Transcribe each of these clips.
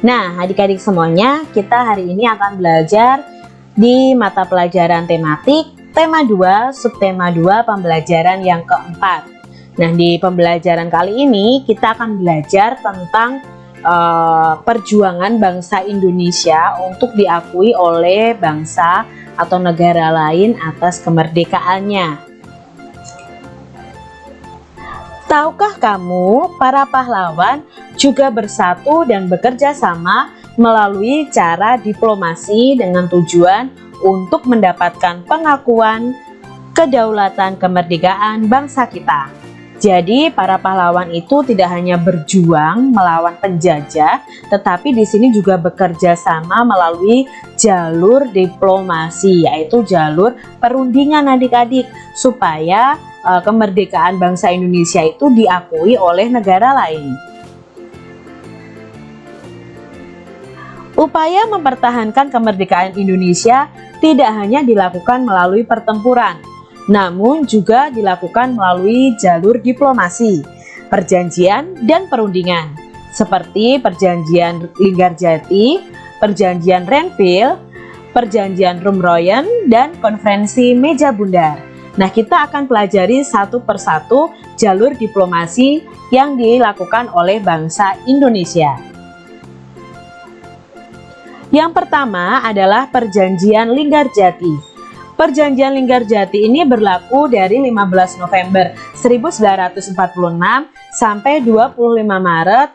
Nah, adik-adik semuanya, kita hari ini akan belajar di mata pelajaran tematik tema 2, subtema 2, pembelajaran yang keempat. Nah, di pembelajaran kali ini kita akan belajar tentang uh, perjuangan bangsa Indonesia untuk diakui oleh bangsa atau negara lain atas kemerdekaannya. Tahukah kamu, para pahlawan juga bersatu dan bekerja sama melalui cara diplomasi dengan tujuan untuk mendapatkan pengakuan kedaulatan kemerdekaan bangsa kita. Jadi para pahlawan itu tidak hanya berjuang melawan penjajah, tetapi di sini juga bekerja sama melalui jalur diplomasi, yaitu jalur perundingan adik-adik, supaya uh, kemerdekaan bangsa Indonesia itu diakui oleh negara lain. Upaya mempertahankan kemerdekaan Indonesia tidak hanya dilakukan melalui pertempuran, namun juga dilakukan melalui jalur diplomasi, perjanjian, dan perundingan, seperti perjanjian Linggarjati, perjanjian Renville, perjanjian Rumroyen, dan konferensi Meja Bundar. Nah, kita akan pelajari satu persatu jalur diplomasi yang dilakukan oleh bangsa Indonesia. Yang pertama adalah Perjanjian Linggarjati. Perjanjian Linggarjati ini berlaku dari 15 November 1946 sampai 25 Maret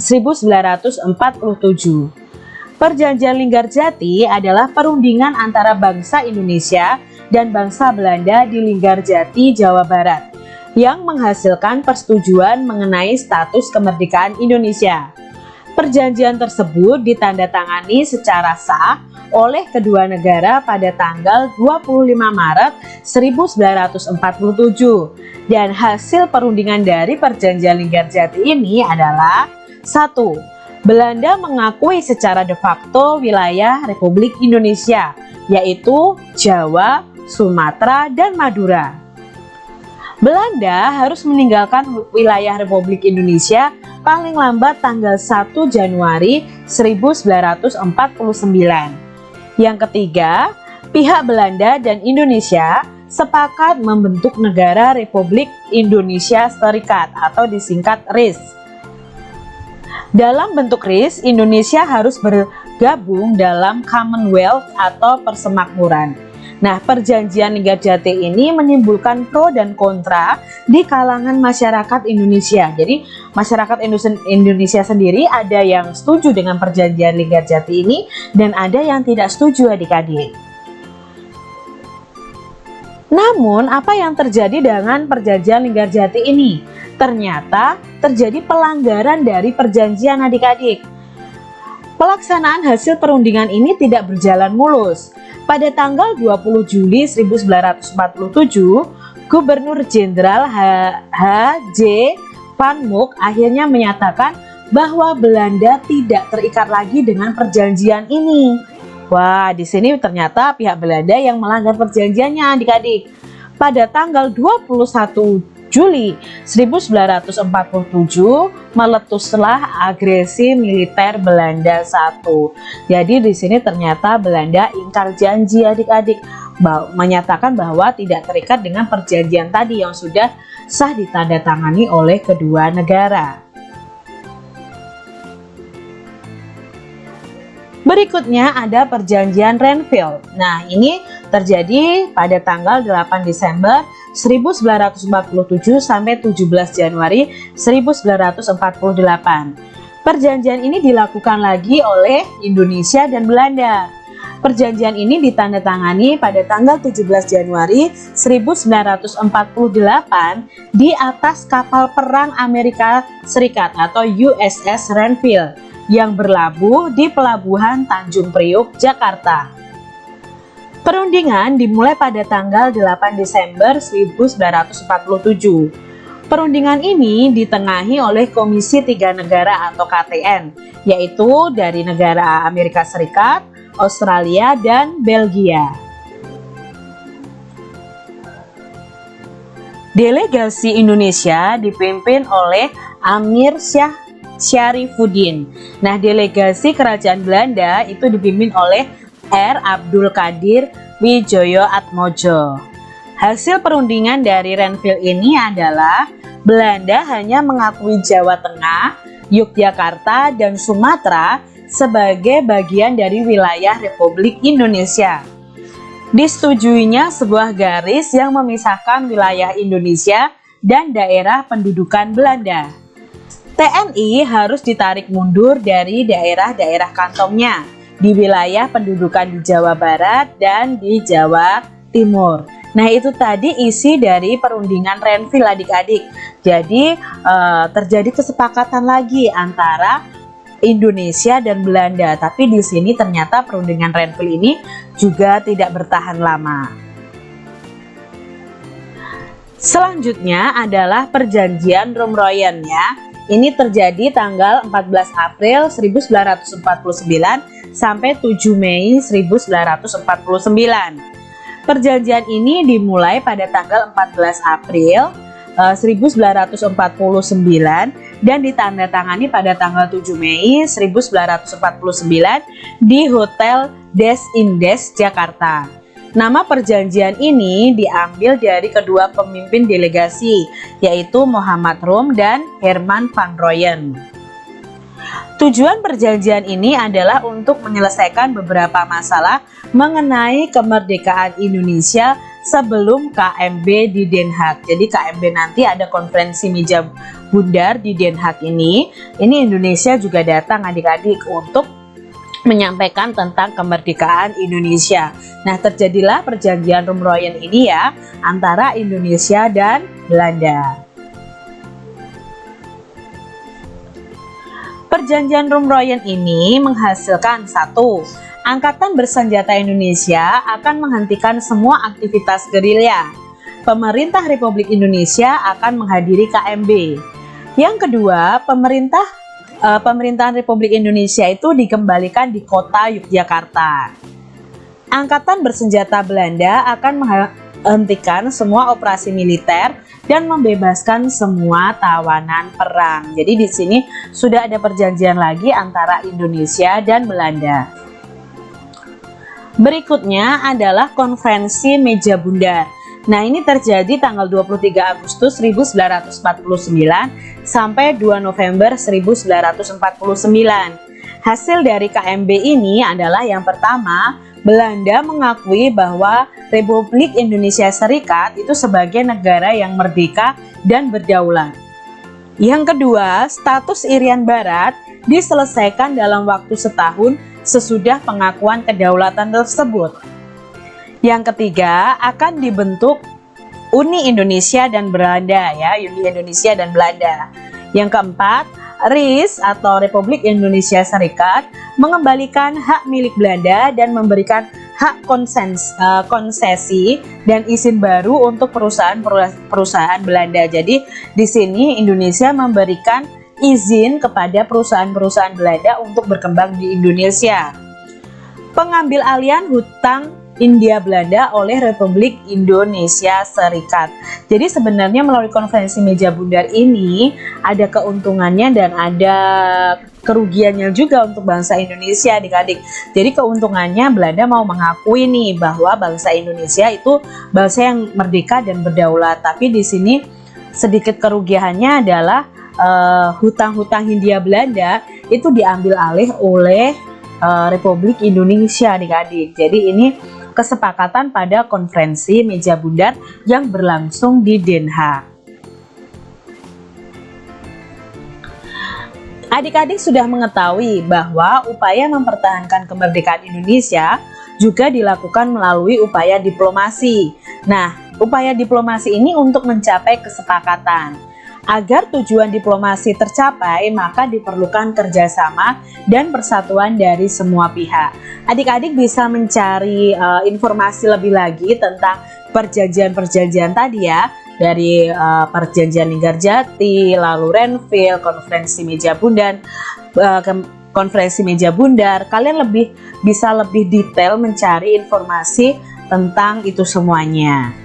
1947. Perjanjian Linggarjati adalah perundingan antara bangsa Indonesia dan bangsa Belanda di Linggarjati, Jawa Barat yang menghasilkan persetujuan mengenai status kemerdekaan Indonesia. Perjanjian tersebut ditandatangani secara sah oleh kedua negara pada tanggal 25 Maret 1947 dan hasil perundingan dari perjanjian Linggarjati ini adalah 1. Belanda mengakui secara de facto wilayah Republik Indonesia yaitu Jawa, Sumatera, dan Madura. Belanda harus meninggalkan wilayah Republik Indonesia paling lambat tanggal 1 Januari 1949. Yang ketiga, pihak Belanda dan Indonesia sepakat membentuk negara Republik Indonesia Serikat atau disingkat RIS. Dalam bentuk RIS, Indonesia harus bergabung dalam Commonwealth atau persemakmuran. Nah, perjanjian Linggarjati ini menimbulkan pro dan kontra di kalangan masyarakat Indonesia. Jadi, masyarakat Indonesia sendiri ada yang setuju dengan perjanjian Linggarjati ini dan ada yang tidak setuju adik-adik. Namun, apa yang terjadi dengan perjanjian Linggarjati ini? Ternyata terjadi pelanggaran dari perjanjian adik-adik. Pelaksanaan hasil perundingan ini tidak berjalan mulus pada tanggal 20 Juli 1947, Gubernur Jenderal H.J. Van Mook akhirnya menyatakan bahwa Belanda tidak terikat lagi dengan perjanjian ini. Wah, di sini ternyata pihak Belanda yang melanggar perjanjiannya adik-adik. Pada tanggal 21 Juli 1947 meletuslah agresi militer Belanda satu. Jadi di sini ternyata Belanda ingkar janji adik-adik menyatakan bahwa tidak terikat dengan perjanjian tadi yang sudah sah ditandatangani oleh kedua negara. Berikutnya ada perjanjian Renville. Nah, ini terjadi pada tanggal 8 Desember 1947 sampai 17 Januari 1948. Perjanjian ini dilakukan lagi oleh Indonesia dan Belanda. Perjanjian ini ditandatangani pada tanggal 17 Januari 1948 di atas kapal perang Amerika Serikat atau USS Renville yang berlabuh di pelabuhan Tanjung Priuk, Jakarta. Perundingan dimulai pada tanggal 8 Desember 1947. Perundingan ini ditengahi oleh Komisi Tiga Negara atau KTN, yaitu dari negara Amerika Serikat, Australia, dan Belgia. Delegasi Indonesia dipimpin oleh Amir Syah Syarifuddin. Nah, delegasi kerajaan Belanda itu dipimpin oleh R. Abdul Qadir Wijoyo Atmojo. Hasil perundingan dari Renville ini adalah Belanda hanya mengakui Jawa Tengah, Yogyakarta, dan Sumatera sebagai bagian dari wilayah Republik Indonesia. Disetujuinya sebuah garis yang memisahkan wilayah Indonesia dan daerah pendudukan Belanda. TNI harus ditarik mundur dari daerah-daerah kantongnya di wilayah pendudukan di Jawa Barat dan di Jawa Timur. Nah itu tadi isi dari perundingan Renville adik-adik. Jadi eh, terjadi kesepakatan lagi antara Indonesia dan Belanda. Tapi di sini ternyata perundingan Renville ini juga tidak bertahan lama. Selanjutnya adalah perjanjian Rumroyen ya. Ini terjadi tanggal 14 April 1949 sampai 7 Mei 1949. Perjanjian ini dimulai pada tanggal 14 April uh, 1949 dan ditandatangani pada tanggal 7 Mei 1949 di Hotel Des Indes Jakarta. Nama perjanjian ini diambil dari kedua pemimpin delegasi yaitu Muhammad Rum dan Herman van Royen. Tujuan perjanjian ini adalah untuk menyelesaikan beberapa masalah mengenai kemerdekaan Indonesia sebelum KMB di Den Haag. Jadi KMB nanti ada konferensi meja bundar di Den Haag ini. Ini Indonesia juga datang adik-adik untuk menyampaikan tentang kemerdekaan Indonesia. Nah, terjadilah perjanjian Rumroyen ini ya antara Indonesia dan Belanda. Perjanjian Rumroyen ini menghasilkan satu, Angkatan Bersenjata Indonesia akan menghentikan semua aktivitas gerilya. Pemerintah Republik Indonesia akan menghadiri KMB. Yang kedua, pemerintah uh, pemerintahan Republik Indonesia itu dikembalikan di kota Yogyakarta. Angkatan Bersenjata Belanda akan menghentikan semua operasi militer dan membebaskan semua tawanan perang. Jadi di sini sudah ada perjanjian lagi antara Indonesia dan Belanda. Berikutnya adalah konferensi meja bundar. Nah ini terjadi tanggal 23 Agustus 1949 sampai 2 November 1949. Hasil dari KMB ini adalah yang pertama Belanda mengakui bahwa Republik Indonesia Serikat itu sebagai negara yang merdeka dan berdaulat. Yang kedua, status Irian Barat diselesaikan dalam waktu setahun sesudah pengakuan kedaulatan tersebut. Yang ketiga, akan dibentuk Uni Indonesia dan Belanda ya, Uni Indonesia dan Belanda. Yang keempat, RIS atau Republik Indonesia Serikat mengembalikan hak milik Belanda dan memberikan hak konsens, uh, konsesi dan izin baru untuk perusahaan-perusahaan Belanda. Jadi di sini Indonesia memberikan izin kepada perusahaan-perusahaan Belanda untuk berkembang di Indonesia. Pengambil alian hutang India Belanda oleh Republik Indonesia Serikat. Jadi sebenarnya melalui konferensi meja bundar ini ada keuntungannya dan ada kerugiannya juga untuk bangsa Indonesia adik-adik. Jadi keuntungannya Belanda mau mengakui nih bahwa bangsa Indonesia itu bangsa yang merdeka dan berdaulat. Tapi di sini sedikit kerugiannya adalah eh, hutang-hutang uh, Hindia Belanda itu diambil alih oleh uh, Republik Indonesia adik-adik. Jadi ini kesepakatan pada konferensi meja bundar yang berlangsung di Den Haag. Adik-adik sudah mengetahui bahwa upaya mempertahankan kemerdekaan Indonesia juga dilakukan melalui upaya diplomasi. Nah, upaya diplomasi ini untuk mencapai kesepakatan. Agar tujuan diplomasi tercapai, maka diperlukan kerjasama dan persatuan dari semua pihak. Adik-adik bisa mencari uh, informasi lebih lagi tentang perjanjian-perjanjian tadi ya, dari uh, perjanjian Linggarjati, lalu Renville, konferensi meja bundar, uh, konferensi meja bundar. Kalian lebih bisa lebih detail mencari informasi tentang itu semuanya.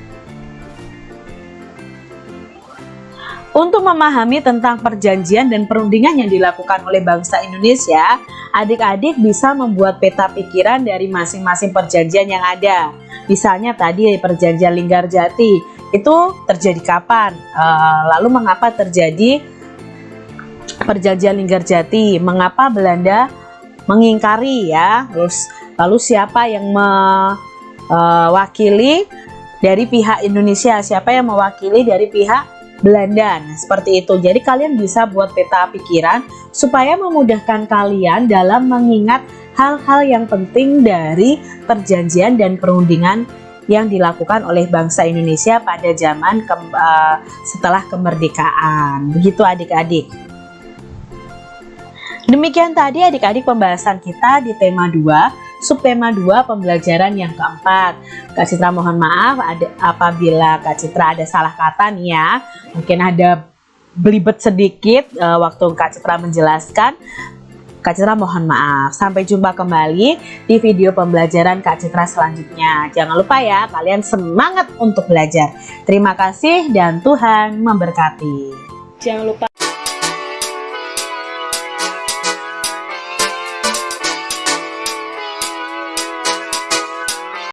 Untuk memahami tentang perjanjian dan perundingan yang dilakukan oleh bangsa Indonesia, adik-adik bisa membuat peta pikiran dari masing-masing perjanjian yang ada. Misalnya tadi perjanjian Linggarjati, itu terjadi kapan? Uh, lalu mengapa terjadi perjanjian Linggarjati? Mengapa Belanda mengingkari ya? Terus lalu siapa yang mewakili dari pihak Indonesia? Siapa yang mewakili dari pihak Belanda. Nah, seperti itu. Jadi kalian bisa buat peta pikiran supaya memudahkan kalian dalam mengingat hal-hal yang penting dari perjanjian dan perundingan yang dilakukan oleh bangsa Indonesia pada zaman ke, uh, setelah kemerdekaan. Begitu adik-adik. Demikian tadi adik-adik pembahasan kita di tema 2 subtema 2 pembelajaran yang keempat. Kak Citra mohon maaf ada, apabila Kak Citra ada salah kata nih ya. Mungkin ada belibet sedikit uh, waktu Kak Citra menjelaskan. Kak Citra mohon maaf. Sampai jumpa kembali di video pembelajaran Kak Citra selanjutnya. Jangan lupa ya kalian semangat untuk belajar. Terima kasih dan Tuhan memberkati. Jangan lupa